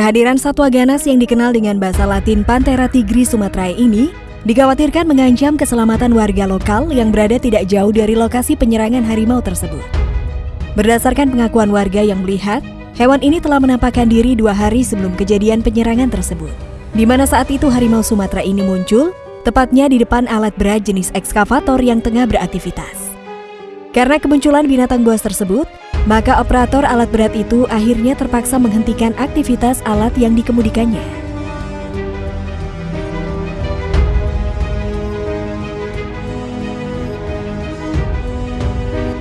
Kehadiran satwa ganas yang dikenal dengan bahasa latin Panthera tigris sumatrae ini dikhawatirkan mengancam keselamatan warga lokal yang berada tidak jauh dari lokasi penyerangan harimau tersebut. Berdasarkan pengakuan warga yang melihat, hewan ini telah menampakkan diri dua hari sebelum kejadian penyerangan tersebut. Di mana saat itu harimau Sumatera ini muncul, tepatnya di depan alat berat jenis ekskavator yang tengah beraktivitas. Karena kemunculan binatang buas tersebut, maka operator alat berat itu akhirnya terpaksa menghentikan aktivitas alat yang dikemudikannya.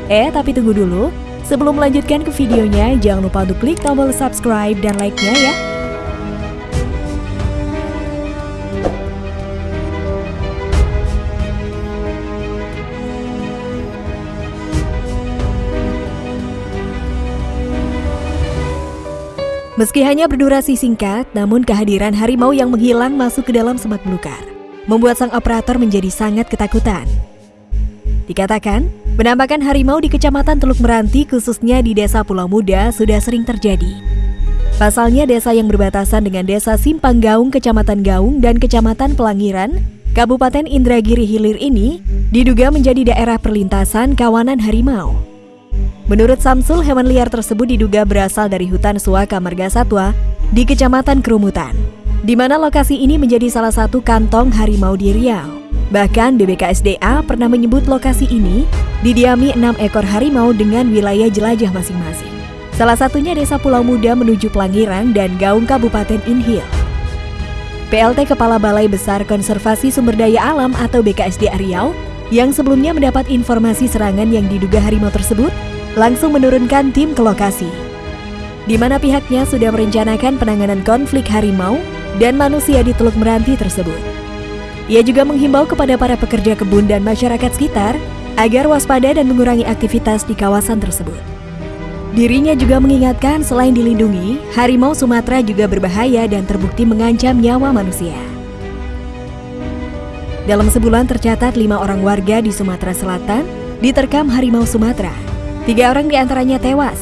Eh, tapi tunggu dulu. Sebelum melanjutkan ke videonya, jangan lupa untuk klik tombol subscribe dan like-nya ya. Meski hanya berdurasi singkat, namun kehadiran harimau yang menghilang masuk ke dalam semak belukar, membuat sang operator menjadi sangat ketakutan. Dikatakan, penampakan harimau di Kecamatan Teluk Meranti khususnya di Desa Pulau Muda sudah sering terjadi. Pasalnya desa yang berbatasan dengan Desa Simpang Gaung, Kecamatan Gaung, dan Kecamatan Pelangiran, Kabupaten Indragiri Hilir ini diduga menjadi daerah perlintasan kawanan harimau. Menurut Samsul, hewan liar tersebut diduga berasal dari hutan Suaka Marga Satwa di Kecamatan Kerumutan, di mana lokasi ini menjadi salah satu kantong harimau di Riau. Bahkan BBKSDA pernah menyebut lokasi ini didiami enam ekor harimau dengan wilayah jelajah masing-masing. Salah satunya Desa Pulau Muda menuju Pelangiran dan Gaung Kabupaten Inhil. PLT Kepala Balai Besar Konservasi Sumber Daya Alam atau BKSDA Riau yang sebelumnya mendapat informasi serangan yang diduga harimau tersebut langsung menurunkan tim ke lokasi, di mana pihaknya sudah merencanakan penanganan konflik harimau dan manusia di Teluk Meranti tersebut. Ia juga menghimbau kepada para pekerja kebun dan masyarakat sekitar agar waspada dan mengurangi aktivitas di kawasan tersebut. Dirinya juga mengingatkan selain dilindungi, harimau Sumatera juga berbahaya dan terbukti mengancam nyawa manusia. Dalam sebulan tercatat lima orang warga di Sumatera Selatan diterkam harimau Sumatera Tiga orang di antaranya tewas.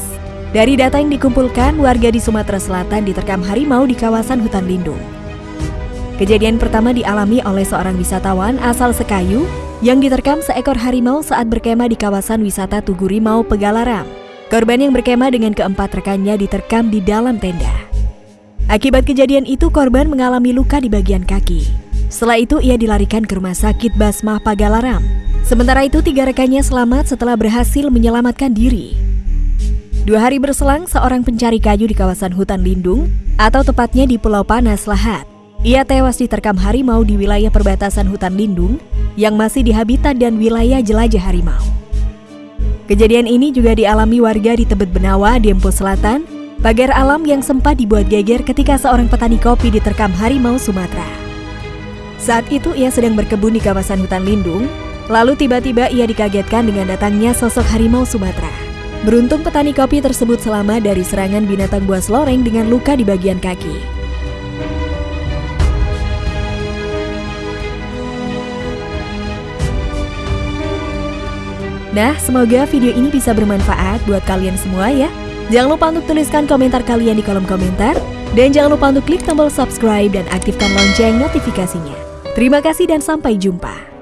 Dari data yang dikumpulkan, warga di Sumatera Selatan diterkam harimau di kawasan hutan lindung. Kejadian pertama dialami oleh seorang wisatawan asal Sekayu yang diterkam seekor harimau saat berkemah di kawasan wisata Tugu Rimau, Pegalaram. Korban yang berkemah dengan keempat rekannya diterkam di dalam tenda. Akibat kejadian itu, korban mengalami luka di bagian kaki. Setelah itu, ia dilarikan ke rumah sakit Basmah Pagalaram Sementara itu, tiga rekannya selamat setelah berhasil menyelamatkan diri. Dua hari berselang, seorang pencari kayu di kawasan hutan lindung, atau tepatnya di Pulau Panas, Lahat. Ia tewas diterkam harimau di wilayah perbatasan hutan lindung yang masih di habitat dan wilayah jelajah harimau. Kejadian ini juga dialami warga di Tebet Benawa, Dempo Selatan, pagar alam yang sempat dibuat geger ketika seorang petani kopi diterkam harimau Sumatera. Saat itu ia sedang berkebun di kawasan hutan lindung Lalu tiba-tiba ia dikagetkan dengan datangnya sosok harimau Sumatera. Beruntung petani kopi tersebut selamat dari serangan binatang buas loreng dengan luka di bagian kaki. Nah, semoga video ini bisa bermanfaat buat kalian semua ya. Jangan lupa untuk tuliskan komentar kalian di kolom komentar. Dan jangan lupa untuk klik tombol subscribe dan aktifkan lonceng notifikasinya. Terima kasih dan sampai jumpa.